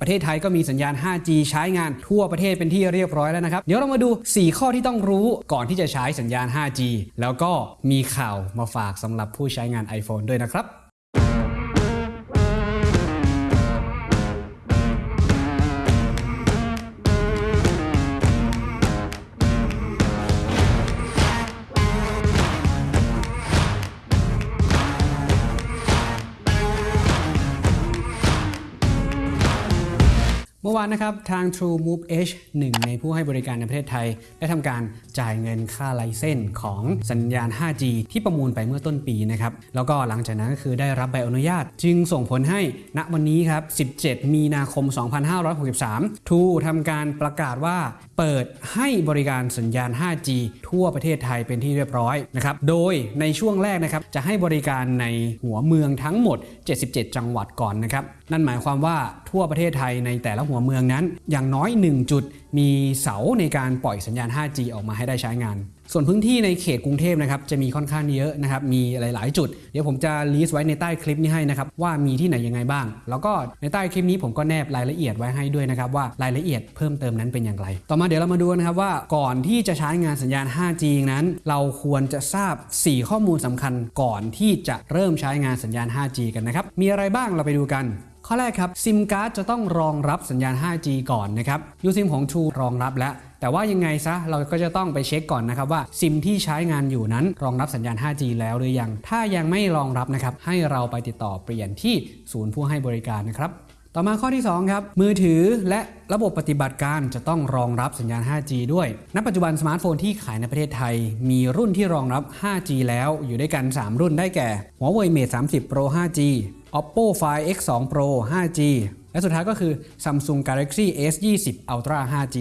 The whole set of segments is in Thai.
ประเทศไทยก็มีสัญญาณ 5G ใช้งานทั่วประเทศเป็นที่เรียบร้อยแล้วนะครับ เดี๋ยวเรามาดู 4 ข้อที่ต้องรู้ก่อนที่จะใช้สัญญาณ 5G แล้วก็มีข่าวมาฝากสำหรับผู้ใช้งาน iPhone ด้วยนะครับ เมื่อวานนะครับทาง True Move H หนึ่งในผู้ให้บริการในประเทศไทย ได้ทำการจ่ายเงินค่าไลเซนส์ของสัญญาณ 5G ที่ประมูลไปเมื่อต้นปีนะครับแล้วก็หลังจากนั้นก็คือได้รับใบอนุญาต จึงส่งผลให้ณวันนี้ครับ 17 มีนาคม 2563 True ทำการประกาศว่าเปิดให้บริการสัญญาณ 5G ทั่วประเทศไทยเป็นที่เรียบร้อยนะครับโดยในช่วงแรกนะครับจะให้บริการในหัวเมืองทั้งหมด 77 จังหวัดก่อนนะครับ นั่นหมายความว่าทั่วประเทศไทยในแต่ละหัวเมืองนั้น อย่างน้อย 1 จุดมีเสาในการปล่อยสัญญาณ 5G ออกมาให้ได้ใช้งาน ส่วนพื้นที่ในเขตกรุงเทพนะครับจะมีค่อนข้างเยอะนะครับมีหลาย ๆ จุด เดี๋ยวผมจะลิสต์ไว้ในใต้คลิปนี้ให้นะครับว่ามีที่ไหนยังไงบ้าง แล้วก็ในใต้คลิปนี้ผมก็แนบรายละเอียดไว้ให้ด้วยนะครับว่ารายละเอียดเพิ่มเติมนั้นเป็นอย่างไร ต่อมาเดี๋ยวเรามาดูนะครับว่าก่อนที่จะใช้งานสัญญาณ 5G นั้น เราควรจะทราบ 4 ข้อมูลสำคัญก่อนที่จะเริ่มใช้งานสัญญาณ 5G กันนะครับมีอะไรบ้างเราไปดูกัน ข้อแรกครับซิมการ์ดจะต้องรองรับสัญญาณ 5G ก่อนนะครับยูซิมของ True รองรับแล้วแต่ว่ายังไงซะเราก็จะต้องไปเช็คก่อนนะครับว่าซิมที่ใช้งานอยู่นั้นรองรับสัญญาณ 5G แล้วหรือยัง ถ้ายังไม่รองรับนะครับให้เราไปติดต่อเปลี่ยนที่ศูนย์ผู้ให้บริการนะครับ ต่อมาข้อที่ 2 ครับ มือถือและระบบปฏิบัติการจะต้องรองรับสัญญาณ 5G ด้วย ณ ปัจจุบันสมาร์ทโฟนที่ขายในประเทศไทย มีรุ่นที่รองรับ 5G แล้วอยู่ด้วยกัน 3 รุ่นได้แก่ Huawei Mate 30 Pro 5G Oppo Find X2 Pro 5G และสุดท้ายก็คือ Samsung Galaxy S20 Ultra 5G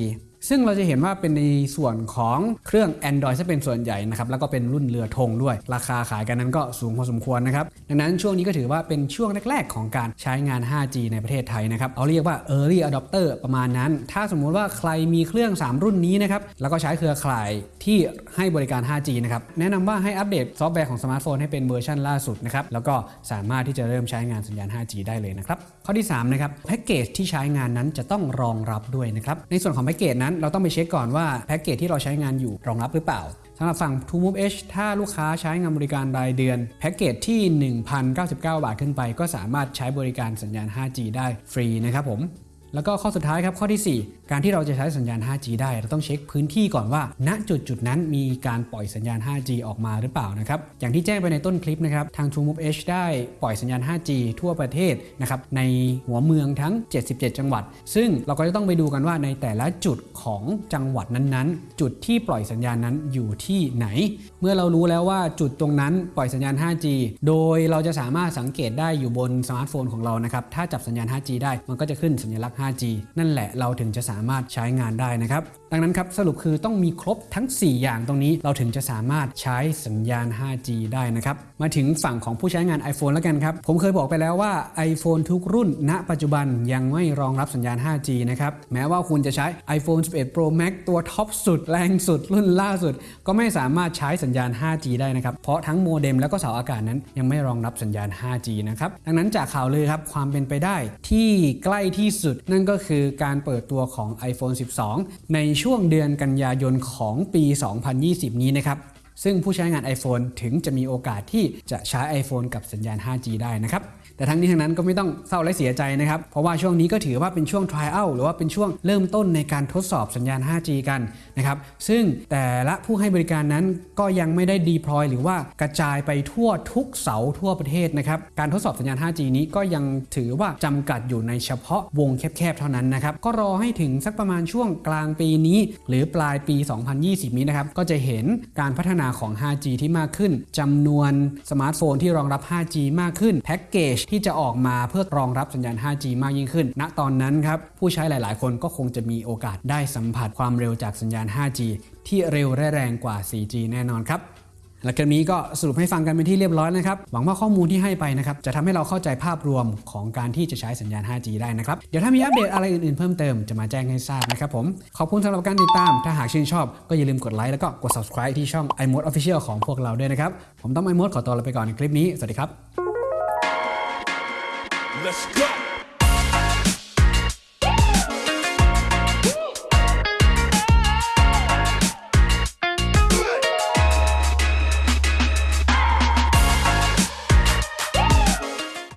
ซึ่งเราจะเห็นว่าเป็นในส่วนของเครื่อง Android จะเป็นส่วนใหญ่นะครับแล้วก็เป็นรุ่นเรือธงด้วย ราคาขายกันนั้นก็สูงพอสมควรนะครับดังนั้นช่วงนี้ก็ถือว่าเป็นช่วงแรก ๆ ของการใช้งาน 5G ในประเทศไทยนะครับเอาเรียกว่า Early Adopter ประมาณนั้น ถ้าสมมุติว่าใครมีเครื่อง 3 รุ่นนี้นะครับแล้วก็ใช้เครือข่ายที่ให้บริการ 5G นะครับแนะนำว่าให้อัปเดตซอฟต์แวร์ของสมาร์ทโฟนให้เป็นเวอร์ชันล่าสุดนะครับแล้วก็สามารถที่จะเริ่มใช้งานสัญญาณ 5G ได้เลยนะครับข้อที่3นะครับแพ็กเกจที่ใช้งานนั้นจะต้องรองรับด้วยนะครับในส่วนของแพ็กเกจนั้นเราต้องไปเช็คก่อนว่าแพ็กเกจที่เราใช้งานอยู่รองรับหรือเปล่าสำหรับฝั่ง TrueMove H ถ้าลูกค้าใช้งานบริการรายเดือน แพ็กเกจที่ 1,099 บาทขึ้นไป ก็สามารถใช้บริการสัญญาณ 5G ได้ฟรีนะครับผม แล้วก็ข้อสุดท้ายครับข้อที่ 4 การที่เราจะใช้สัญญาณ 5G ได้ เราต้องเช็คพื้นที่ก่อนว่า ณจุดจุดนั้นมีการปล่อยสัญญาณ 5G ออกมาหรือเปล่านะครับอย่างที่แจ้งไปในต้นคลิปนะครับทาง True Move H ได้ปล่อยสัญญาณ 5G ทั่วประเทศนะครับในหัวเมืองทั้ง 77 จังหวัด ซึ่งเราก็จะต้องไปดูกันว่าในแต่ละจุดของจังหวัดนั้นๆ จุดที่ปล่อยสัญญาณนั้นอยู่ที่ไหน เมื่อเรารู้แล้วว่าจุดตรงนั้นปล่อยสัญญาณ 5G โดยเราจะสามารถสังเกตได้อยู่บนสมาร์ทโฟนของเรานะครับถ้าจับสัญญาณ 5G ได้มันก็จะขึ้นสัญลักษณ์ 5G นั่นแหละเราถึงจะสามารถใช้งานได้นะครับ ดังนั้นครับสรุปคือต้องมีครบทั้ง 4 อย่างตรงนี้เราถึงจะสามารถใช้สัญญาณ 5G ได้นะครับ มาถึงฝั่งของผู้ใช้งาน iPhone แล้วกันครับ ผมเคยบอกไปแล้วว่า iPhone ทุกรุ่น ณ ปัจจุบันยังไม่รองรับสัญญาณ 5G นะครับ แม้ว่าคุณจะใช้ iPhone 11 Pro Max ตัวท็อปสุด แรงสุด รุ่นล่าสุด ก็ไม่สามารถใช้สัญญาณ 5G ได้นะครับ เพราะทั้งโมเด็มแล้วก็เสาอากาศนั้นยังไม่รองรับสัญญาณ 5G นะครับดังนั้นจากข่าวเลยครับความเป็นไปได้ที่ใกล้ที่สุด นั่นก็คือการเปิดตัวของ iPhone 12 ในช่วงเดือนกันยายนของปี 2020 นี้นะครับ ซึ่งผู้ใช้งาน iPhone ถึงจะมีโอกาสที่จะใช้ iPhone กับสัญญาณ 5G ได้นะครับแต่ทั้งนี้ทั้งนั้นก็ไม่ต้องเศร้าและเสียใจนะครับ เพราะว่าช่วงนี้ก็ถือว่าเป็นช่วง trial หรือว่าเป็นช่วงเริ่มต้นในการทดสอบสัญญาณ 5G กันนะครับ ซึ่งแต่ละผู้ให้บริการนั้นก็ยังไม่ได้ deploy หรือว่ากระจายไปทั่วทุกเสาทั่วประเทศนะครับ การทดสอบสัญญาณ 5G นี้ก็ยังถือว่าจำกัดอยู่ในเฉพาะวงแคบๆ เท่านั้นนะครับ ก็รอให้ถึงสักประมาณช่วงกลางปีนี้ หรือปลายปี 2020 นี้นะครับ ก็จะเห็นการพัฒนาของ 5G ที่มากขึ้นจำนวนสมาร์ทโฟนที่รองรับ 5G มากขึ้น แพ็กเกจที่จะออกมาเพื่อรองรับสัญญาณ 5G มากยิ่งขึ้น ณ ตอนนั้นครับ ผู้ใช้หลาย ๆ คนก็คงจะมีโอกาสได้สัมผัสความเร็วจากสัญญาณ 5G ที่เร็วและแรงกว่า 4G แน่นอนครับ และคลิปนี้ก็สรุปให้ฟังกันเป็นที่เรียบร้อยนะครับ หวังว่าข้อมูลที่ให้ไปนะครับ จะทำให้เราเข้าใจภาพรวมของการที่จะใช้สัญญาณ 5G ได้นะครับ เดี๋ยวถ้ามีอัปเดตอะไรอื่นๆเพิ่มเติมจะมาแจ้งให้ทราบนะครับผม ขอบคุณสำหรับการติดตาม ถ้าหากชื่นชอบก็อย่าลืมกดไลค์แล้วก็กด subscribe ที่ช่อง iMode Official ของพวกเราด้วยนะครับ ผมต้อง iMode ขอตัวลาไปก่อนในคลิปนี้ สวัสดีครับ Let's go.